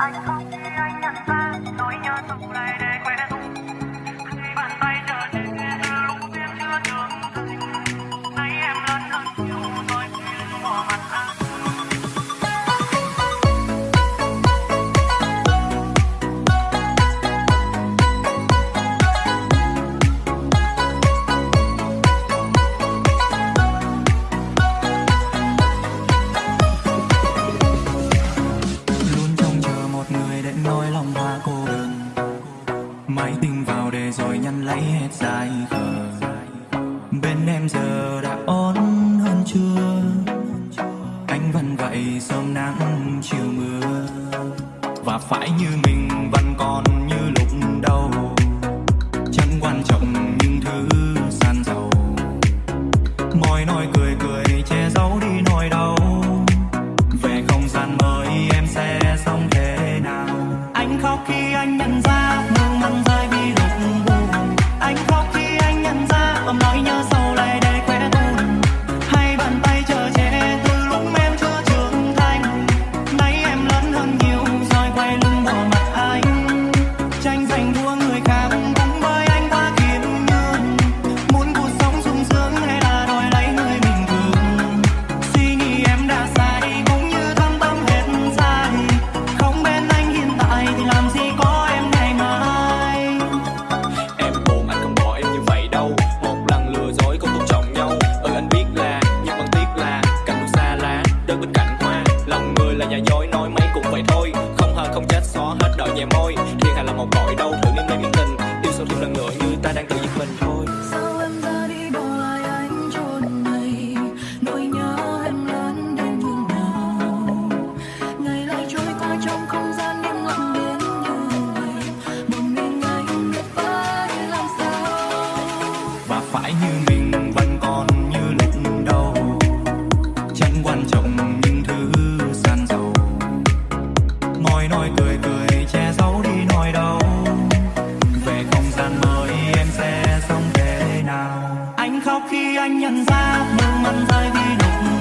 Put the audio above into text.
I Máy tính vào để rồi nhăn lấy hết dài khờ Bên em giờ đã ổn hơn chưa? Anh vẫn vậy sớm nắng, chiều mưa. Và phải như mình vẫn còn như lúc đầu. Chẳng quan trọng những thứ san dầu Môi nói cười cười che giấu. cõi đau thử nên lấy miễn tình yêu sâu thêm lần nữa như ta đang tự giết mình. Thôi. Sao em ra đi bỏ lại anh trốn này? Nỗi nhớ em lớn đến như nào? Ngày lại trôi qua trong không gian im lặng đến như vậy. Một mình anh biết phải làm sao? Và phải như mình vẫn còn như lúc đầu. Chẳng quan trọng những thứ gian dầu. Ngồi nói cười cười khi anh nhận ra nước mắt rơi vì đột